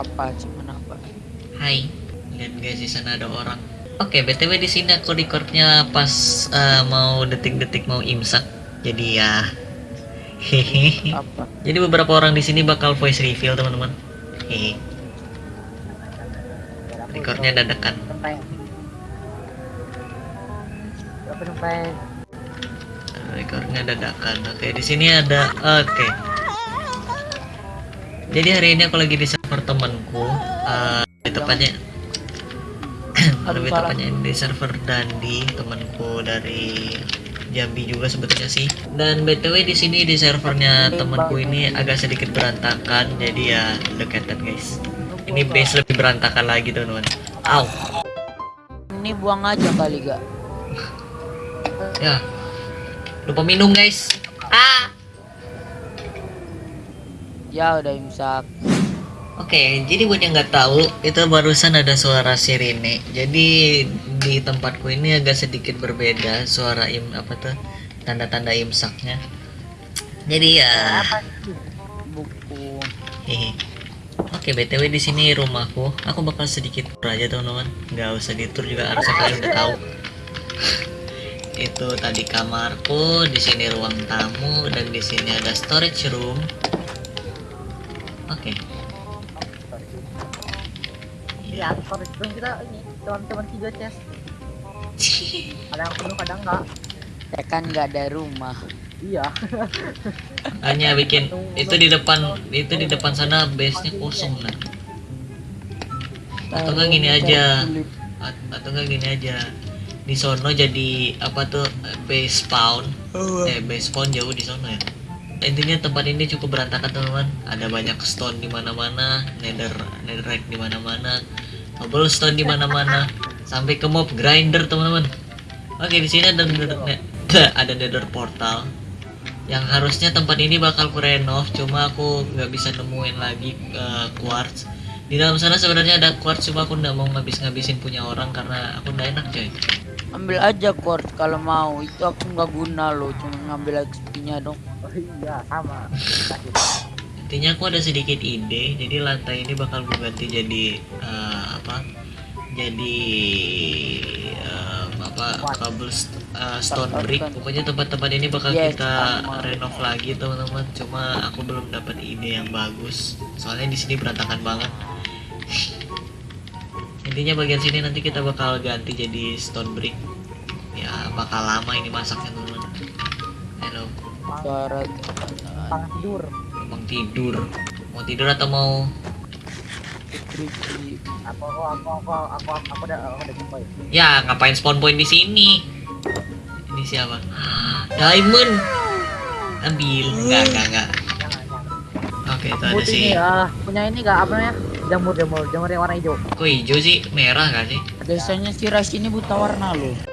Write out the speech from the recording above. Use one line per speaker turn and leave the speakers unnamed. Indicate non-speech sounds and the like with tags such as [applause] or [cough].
Apa cuman apa?
Hai, lihat guys di sana ada orang. Oke, btw di sini aku recordnya pas eh, mau detik-detik mau imsak. Jadi ya, hehehe.
Apa?
Jadi beberapa orang di sini bakal voice reveal teman-teman. Hehe. Recordnya dadakan. Recordnya dadakan. Oke, di sini ada. Oke. Jadi hari ini aku lagi di server temanku. eh, di tepatnya lebih tepatnya [clears throat] di server Dandi temanku dari Jambi juga sebetulnya sih. Dan btw di sini di servernya temanku ini agak sedikit berantakan, jadi ya that guys. Ini base lebih berantakan lagi teman-teman. Au,
Ini buang aja kali gak?
ya. Lupa minum guys. Ah.
Ya udah imsak.
Oke, jadi buat yang nggak tahu, itu barusan ada suara sirene. Jadi di tempatku ini agak sedikit berbeda suara im apa tuh tanda-tanda imsaknya. Jadi ya,
Buku.
hehe. Oke, btw di sini rumahku. Aku bakal sedikit tour aja teman-teman. Nggak usah ditur juga harusnya kalian udah tahu. itu tadi kamarku, di sini ruang tamu dan di sini ada storage room. Oke.
Iya, storage room kita ini teman-teman tiga chest. Ada yang penuh, kadang enggak.
Ya kan nggak ada rumah.
Iya.
hanya bikin itu di depan itu di depan sana base nya kosong nah atau enggak gini aja At- atau enggak gini aja di sono jadi apa tuh base spawn eh base spawn jauh di sono ya intinya tempat ini cukup berantakan teman-teman. Ada banyak stone di mana-mana nether netherrack di mana-mana cobblestone di mana-mana sampai ke mob grinder teman-teman. Oke di sini ada nether, [laughs] ada nether portal. Yang harusnya tempat ini bakal ku renov cuma aku nggak bisa nemuin lagi eh, quartz. Di dalam sana sebenarnya ada quartz cuma aku nggak mau ngabis-ngabisin punya orang karena aku nggak enak coy
Ambil aja quartz kalau mau. Itu aku nggak guna loh. Cuma ngambil XP-nya dong.
Oh iya, sama.
Intinya aku ada sedikit ide jadi lantai ini bakal gue ganti jadi eh, apa jadi eh, apa kabel stone brick pokoknya tempat-tempat ini bakal
Yes,
kita renov lagi teman-teman cuma aku belum dapat ide yang bagus soalnya di sini berantakan banget intinya bagian sini nanti kita bakal ganti jadi stone brick ya bakal lama ini masaknya teman-teman hello
Tangan tidur.
Emang tidur. Mau tidur atau mau
tricky.
Aku aku aku aku aku aku, aku udah aku udah jumpa ya.
ngapain spawn point di sini? Ini siapa? Diamond. Ambil. Enggak, enggak, enggak. Oke, itu ada sih.
ini ya. Punya ini enggak apa namanya? Jamur jamur jamur yang warna hijau.
Kok hijau sih? Merah gak sih?
Biasanya si Ras ini buta warna loh.